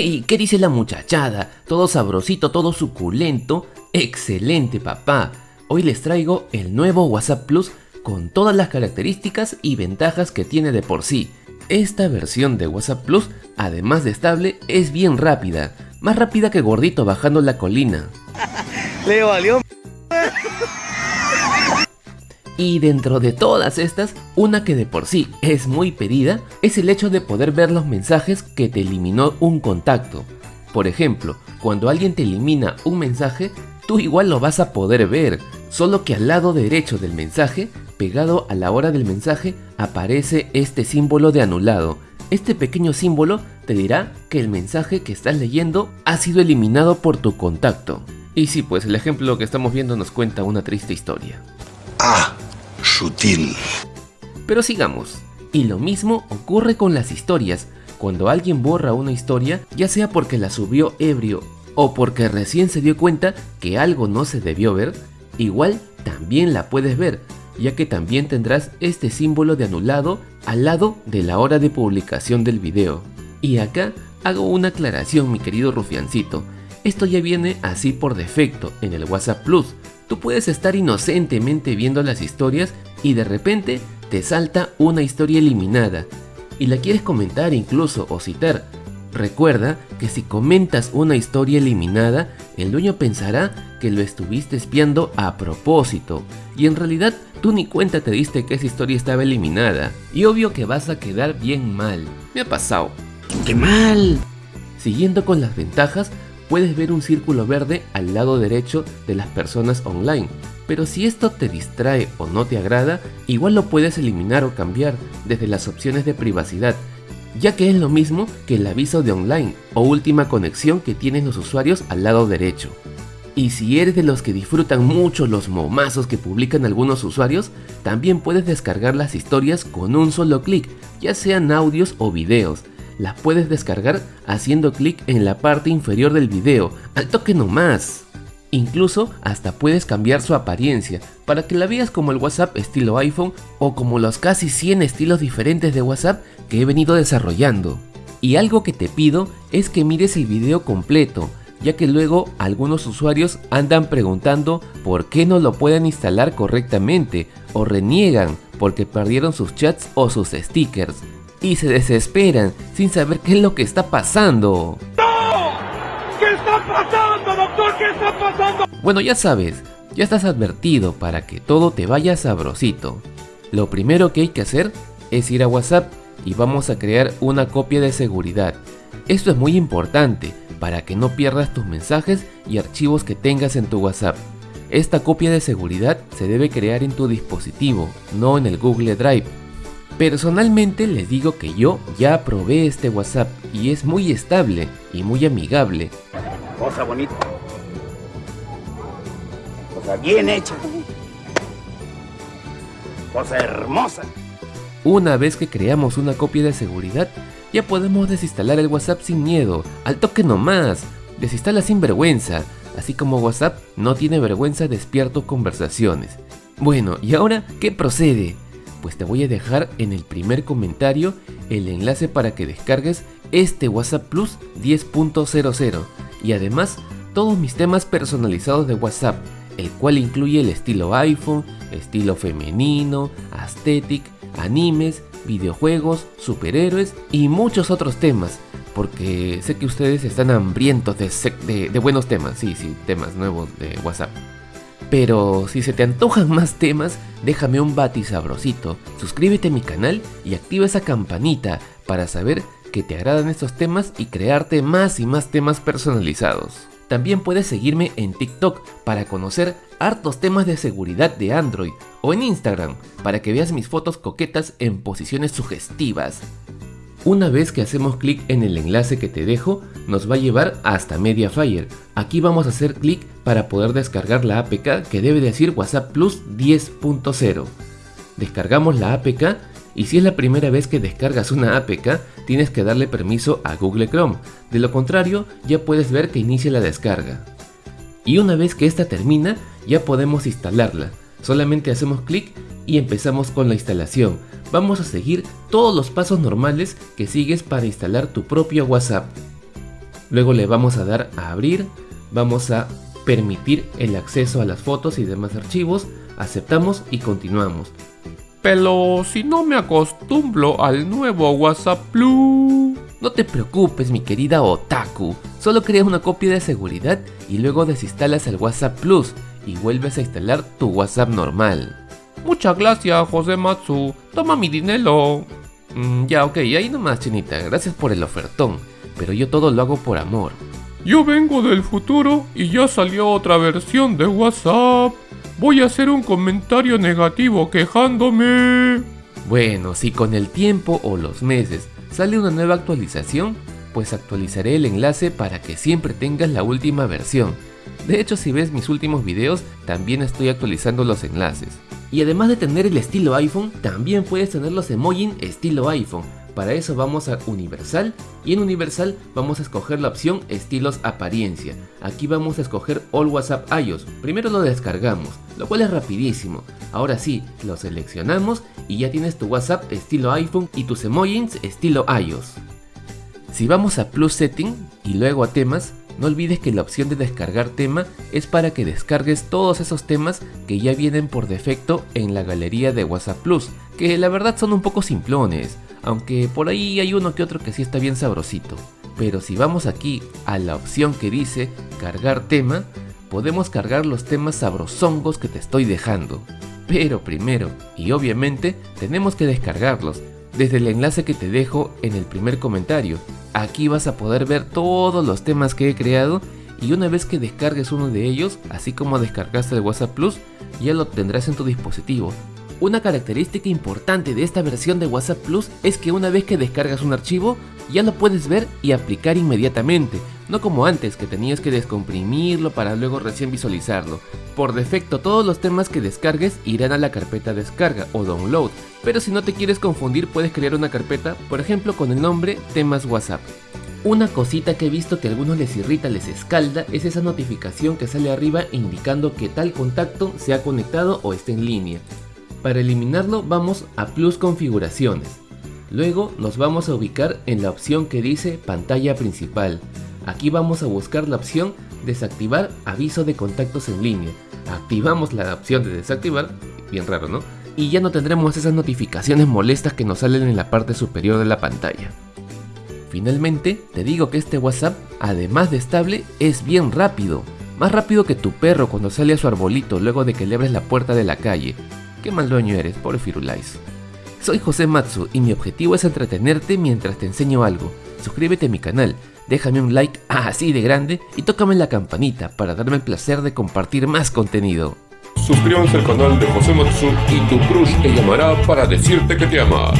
¡Hey! ¿Qué dice la muchachada? Todo sabrosito, todo suculento. ¡Excelente, papá! Hoy les traigo el nuevo WhatsApp Plus con todas las características y ventajas que tiene de por sí. Esta versión de WhatsApp Plus, además de estable, es bien rápida. Más rápida que gordito bajando la colina. Le valió Y dentro de todas estas, una que de por sí es muy pedida es el hecho de poder ver los mensajes que te eliminó un contacto. Por ejemplo, cuando alguien te elimina un mensaje, tú igual lo vas a poder ver, solo que al lado derecho del mensaje, pegado a la hora del mensaje, aparece este símbolo de anulado. Este pequeño símbolo te dirá que el mensaje que estás leyendo ha sido eliminado por tu contacto. Y sí, pues el ejemplo que estamos viendo nos cuenta una triste historia. Ah, Pero sigamos. Y lo mismo ocurre con las historias. Cuando alguien borra una historia, ya sea porque la subió ebrio o porque recién se dio cuenta que algo no se debió ver, igual también la puedes ver, ya que también tendrás este símbolo de anulado al lado de la hora de publicación del video. Y acá hago una aclaración mi querido rufiancito, esto ya viene así por defecto en el WhatsApp Plus, Tú puedes estar inocentemente viendo las historias y de repente te salta una historia eliminada y la quieres comentar incluso o citar. Recuerda que si comentas una historia eliminada, el dueño pensará que lo estuviste espiando a propósito y en realidad tú ni cuenta te diste que esa historia estaba eliminada y obvio que vas a quedar bien mal. Me ha pasado. ¡Qué mal! Siguiendo con las ventajas, puedes ver un círculo verde al lado derecho de las personas online. Pero si esto te distrae o no te agrada, igual lo puedes eliminar o cambiar desde las opciones de privacidad, ya que es lo mismo que el aviso de online o última conexión que tienen los usuarios al lado derecho. Y si eres de los que disfrutan mucho los momazos que publican algunos usuarios, también puedes descargar las historias con un solo clic, ya sean audios o videos, las puedes descargar haciendo clic en la parte inferior del video, al toque nomás. Incluso hasta puedes cambiar su apariencia para que la veas como el WhatsApp estilo iPhone o como los casi 100 estilos diferentes de WhatsApp que he venido desarrollando. Y algo que te pido es que mires el video completo, ya que luego algunos usuarios andan preguntando por qué no lo pueden instalar correctamente o reniegan porque perdieron sus chats o sus stickers y se desesperan sin saber qué es lo que está pasando. ¿Qué está pasando? Bueno, ya sabes, ya estás advertido para que todo te vaya sabrosito. Lo primero que hay que hacer es ir a WhatsApp y vamos a crear una copia de seguridad. Esto es muy importante para que no pierdas tus mensajes y archivos que tengas en tu WhatsApp. Esta copia de seguridad se debe crear en tu dispositivo, no en el Google Drive, Personalmente les digo que yo ya probé este WhatsApp y es muy estable y muy amigable. Cosa bonita. Cosa bien hecha. Cosa hermosa. Una vez que creamos una copia de seguridad, ya podemos desinstalar el WhatsApp sin miedo, al toque nomás. Desinstala sin vergüenza, así como WhatsApp no tiene vergüenza despierto conversaciones. Bueno, ¿y ahora qué procede? pues te voy a dejar en el primer comentario el enlace para que descargues este WhatsApp Plus 10.00 y además todos mis temas personalizados de WhatsApp, el cual incluye el estilo iPhone, estilo femenino, aesthetic, animes, videojuegos, superhéroes y muchos otros temas, porque sé que ustedes están hambrientos de, buenos temas, sí, sí, temas nuevos de WhatsApp. Pero si se te antojan más temas, déjame un bati sabrosito, suscríbete a mi canal y activa esa campanita para saber que te agradan estos temas y crearte más y más temas personalizados. También puedes seguirme en TikTok para conocer hartos temas de seguridad de Android o en Instagram para que veas mis fotos coquetas en posiciones sugestivas. Una vez que hacemos clic en el enlace que te dejo, nos va a llevar hasta Mediafire. Aquí vamos a hacer clic para poder descargar la APK que debe decir WhatsApp Plus 10.0. Descargamos la APK y si es la primera vez que descargas una APK, tienes que darle permiso a Google Chrome. De lo contrario, ya puedes ver que inicia la descarga. Y una vez que esta termina, ya podemos instalarla. Solamente hacemos clic y empezamos con la instalación vamos a seguir todos los pasos normales que sigues para instalar tu propio WhatsApp. Luego le vamos a dar a abrir, vamos a permitir el acceso a las fotos y demás archivos, aceptamos y continuamos. Pero si no me acostumbro al nuevo WhatsApp Plus. No te preocupes, mi querida Otaku. Solo creas una copia de seguridad y luego desinstalas el WhatsApp Plus y vuelves a instalar tu WhatsApp normal. Muchas gracias, José Matsu. Toma mi dinero. Mm, ya, ok, ahí nomás, chinita. Gracias por el ofertón. Pero yo todo lo hago por amor. Yo vengo del futuro y ya salió otra versión de WhatsApp. Voy a hacer un comentario negativo quejándome. Bueno, si con el tiempo o los meses sale una nueva actualización, pues actualizaré el enlace para que siempre tengas la última versión. De hecho, si ves mis últimos videos, también estoy actualizando los enlaces. Y además de tener el estilo iPhone, también puedes tener los emojis estilo iPhone. Para eso vamos a Universal y en Universal vamos a escoger la opción Estilos Apariencia. Aquí vamos a escoger All WhatsApp iOS. Primero lo descargamos, lo cual es rapidísimo. Ahora sí, lo seleccionamos y ya tienes tu WhatsApp estilo iPhone y tus emojis estilo iOS. Si vamos a Plus Setting y luego a temas, no olvides que la opción de descargar tema es para que descargues todos esos temas que ya vienen por defecto en la galería de WhatsApp Plus, que la verdad son un poco simplones, aunque por ahí hay uno que otro que sí está bien sabrosito. Pero si vamos aquí a la opción que dice cargar tema, podemos cargar los temas sabrosongos que te estoy dejando. Pero primero, y obviamente, tenemos que descargarlos, desde el enlace que te dejo en el primer comentario. Aquí vas a poder ver todos los temas que he creado y una vez que descargues uno de ellos, así como descargaste el WhatsApp Plus, ya lo tendrás en tu dispositivo. Una característica importante de esta versión de WhatsApp Plus es que una vez que descargas un archivo, ya lo puedes ver y aplicar inmediatamente, no como antes que tenías que descomprimirlo para luego recién visualizarlo. Por defecto todos los temas que descargues irán a la carpeta descarga o download, pero si no te quieres confundir puedes crear una carpeta, por ejemplo con el nombre temas WhatsApp. Una cosita que he visto que a algunos les irrita, les escalda, es esa notificación que sale arriba indicando que tal contacto se ha conectado o está en línea. Para eliminarlo vamos a Plus Configuraciones. Luego nos vamos a ubicar en la opción que dice pantalla principal. Aquí vamos a buscar la opción desactivar aviso de contactos en línea. Activamos la opción de desactivar, bien raro ¿no? Y ya no tendremos esas notificaciones molestas que nos salen en la parte superior de la pantalla. Finalmente, te digo que este WhatsApp, además de estable, es bien rápido. Más rápido que tu perro cuando sale a su arbolito luego de que le abres la puerta de la calle. Qué mal dueño eres, pobre Firulais. Soy José Matsu y mi objetivo es entretenerte mientras te enseño algo. Suscríbete a mi canal, déjame un like así de grande y tócame la campanita para darme el placer de compartir más contenido. Suscríbanse al canal de José Matsu y tu crush te llamará para decirte que te ama.